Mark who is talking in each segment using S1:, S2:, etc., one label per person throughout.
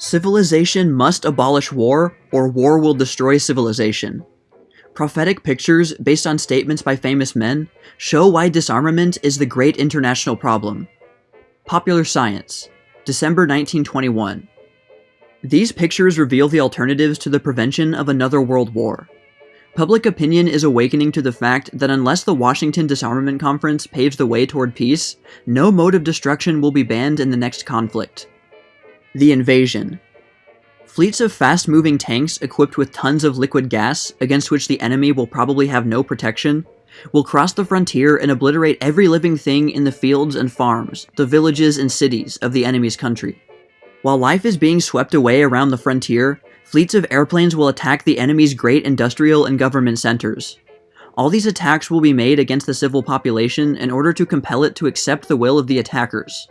S1: Civilization must abolish war, or war will destroy civilization. Prophetic pictures, based on statements by famous men, show why disarmament is the great international problem. Popular Science, December 1921. These pictures reveal the alternatives to the prevention of another world war. Public opinion is awakening to the fact that unless the Washington Disarmament Conference paves the way toward peace, no mode of destruction will be banned in the next conflict. The Invasion Fleets of fast-moving tanks equipped with tons of liquid gas, against which the enemy will probably have no protection, will cross the frontier and obliterate every living thing in the fields and farms, the villages and cities of the enemy's country. While life is being swept away around the frontier, fleets of airplanes will attack the enemy's great industrial and government centers. All these attacks will be made against the civil population in order to compel it to accept the will of the attackers.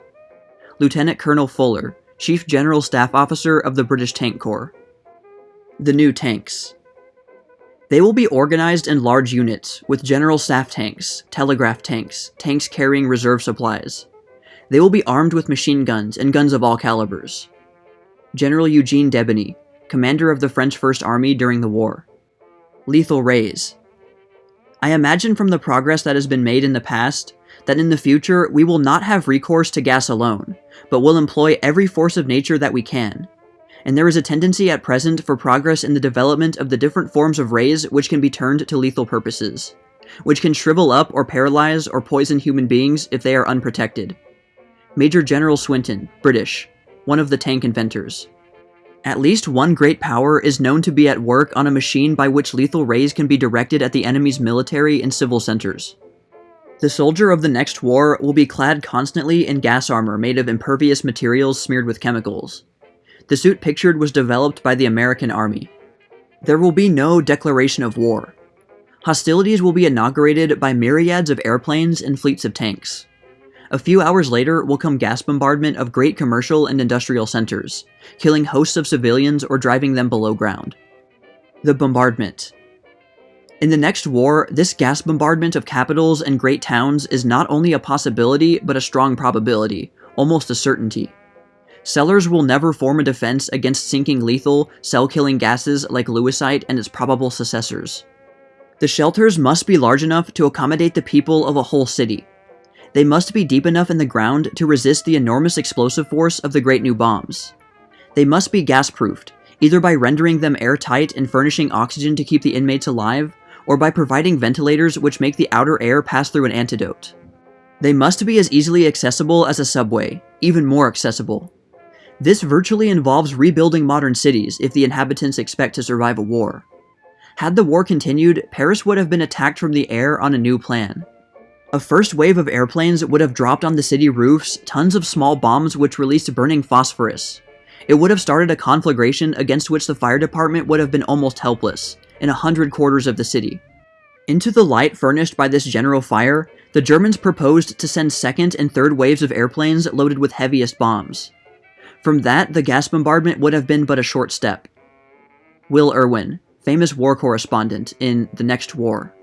S1: Lieutenant Colonel Fuller, Chief General Staff Officer of the British Tank Corps. The new tanks. They will be organized in large units, with general staff tanks, telegraph tanks, tanks carrying reserve supplies. They will be armed with machine guns and guns of all calibers. General Eugene Debeney, commander of the French First Army during the war. Lethal rays. I imagine from the progress that has been made in the past, that in the future we will not have recourse to gas alone, but will employ every force of nature that we can. And there is a tendency at present for progress in the development of the different forms of rays which can be turned to lethal purposes, which can shrivel up or paralyze or poison human beings if they are unprotected. Major General Swinton, British, one of the tank inventors. At least one great power is known to be at work on a machine by which lethal rays can be directed at the enemy's military and civil centers. The soldier of the next war will be clad constantly in gas armor made of impervious materials smeared with chemicals. The suit pictured was developed by the American Army. There will be no declaration of war. Hostilities will be inaugurated by myriads of airplanes and fleets of tanks. A few hours later will come gas bombardment of great commercial and industrial centers, killing hosts of civilians or driving them below ground. The bombardment. In the next war, this gas bombardment of capitals and great towns is not only a possibility, but a strong probability, almost a certainty. Cellars will never form a defense against sinking lethal, cell-killing gases like lewisite and its probable successors. The shelters must be large enough to accommodate the people of a whole city, they must be deep enough in the ground to resist the enormous explosive force of the great new bombs. They must be gas-proofed, either by rendering them airtight and furnishing oxygen to keep the inmates alive, or by providing ventilators which make the outer air pass through an antidote. They must be as easily accessible as a subway, even more accessible. This virtually involves rebuilding modern cities if the inhabitants expect to survive a war. Had the war continued, Paris would have been attacked from the air on a new plan. A first wave of airplanes would have dropped on the city roofs tons of small bombs which released burning phosphorus. It would have started a conflagration against which the fire department would have been almost helpless, in a hundred quarters of the city. Into the light furnished by this general fire, the Germans proposed to send second and third waves of airplanes loaded with heaviest bombs. From that, the gas bombardment would have been but a short step. Will Irwin, famous war correspondent in The Next War.